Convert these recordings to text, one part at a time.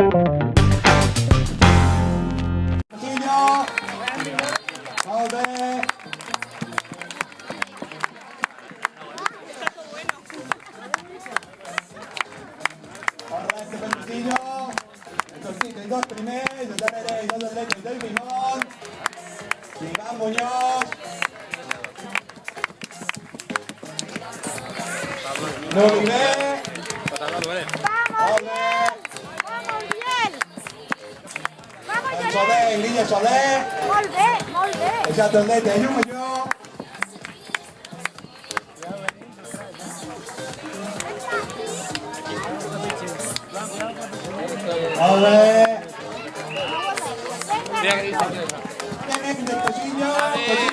Castillo. Molt bé. Correcte, per Castillo. El Torcito, i dos primers, el darrere, i dos atletes del Vimont. Iván Muñoz. Molt bé. Molt bé. Vamos, Biel! Vamos, En Lloret! Soler, línia Soler. Molt bé, molt bé! Els altres atletes, llum Cosillo. Cosillo,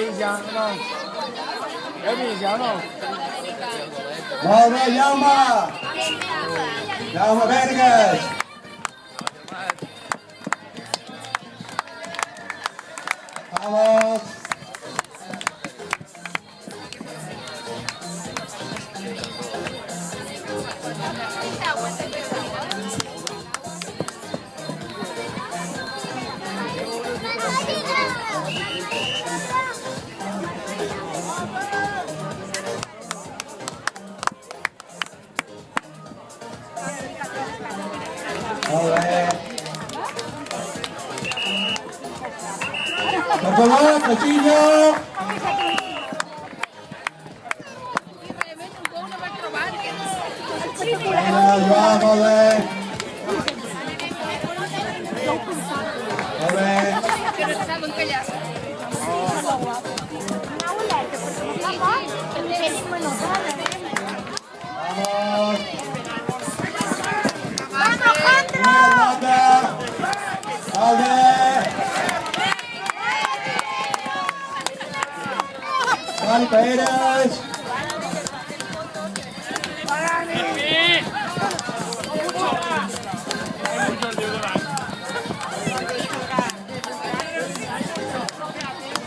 北疆是吧？来北疆了。老北疆吧，然后来这个。Cosillo. Vinga, Joan, molt bé. Molt bé. Juan Pérez.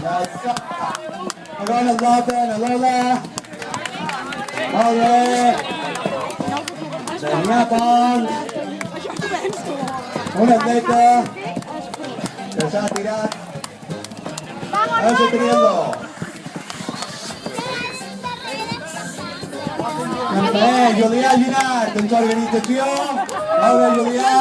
Ja està. Agora la nota, la Lola. Molt bé. Damià Pons. Un atleta que s'ha tirat. Ara s'ha També, Julià Ginart, en l'organització. Molt bé, Julià.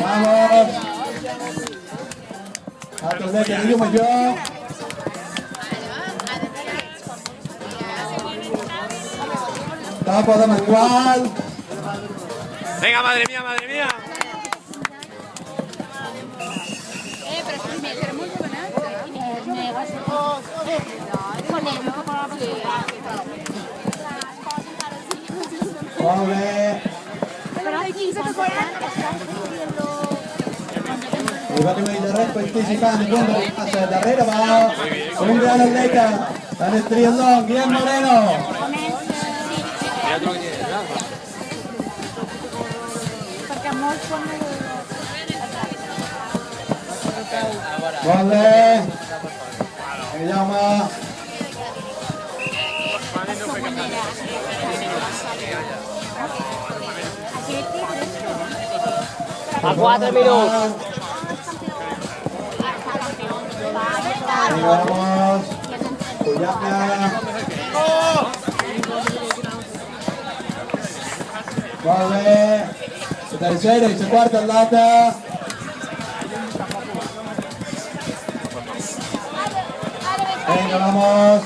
Vamos. Altre atleta, Guillo Major. Campo de Mangual. Venga, madre mía, madre mía. Molt bé. I va tenir el darrer participant en un passa darrere va un gran atleta en el triatlón, Guillem Moreno. Perquè molts El Jaume. A 4 minutos. Y vamos. Molt bé. La tercera i la quarta atleta. Venga, vamos.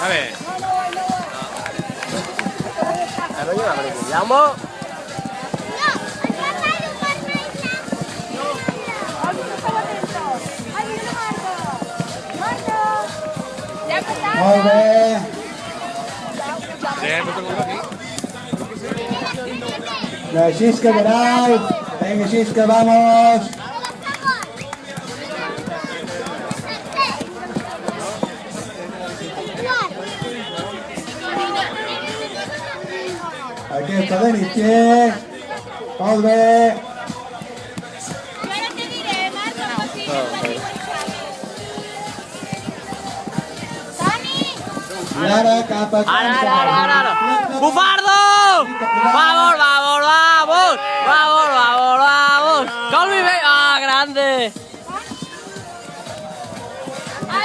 A ver. La Shiska bereit. Venga, Shiska, vamos. Diré, Marco, così Dani, I ara cap a Ara, ara, ara, ara, ara. ¡Bufardo! ¡Vamos, vamos, vamos! ¡Vamos, vamos, vamos! ¡Colby, ven! ¡Ah, grande! Ah.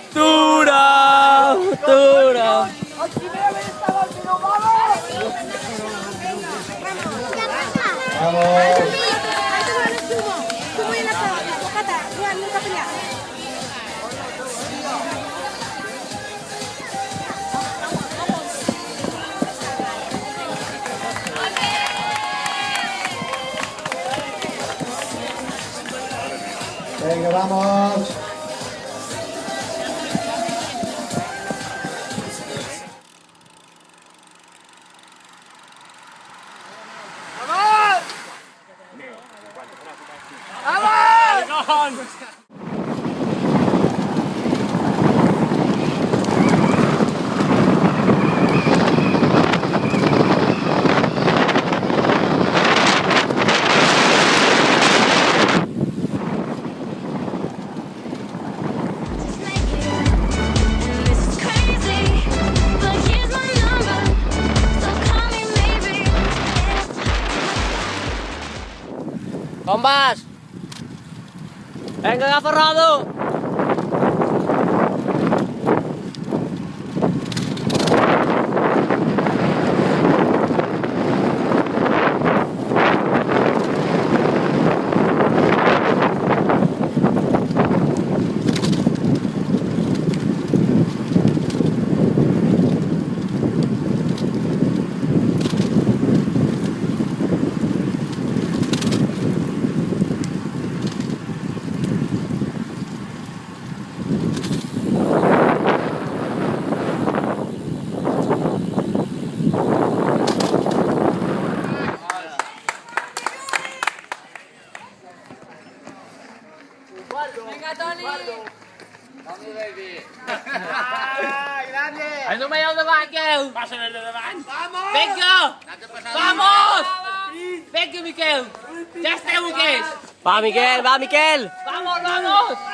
Vamos. Venga, vamos. Alan! Kompas. Venga, eh, tuh. El número davant, Miquel! Passa el de davant! Vamos! Vinga! Vamos! Vinga, Miquel! Ja esteu, Miquel! Va, Miquel, va, Miquel! Vamos, vamos!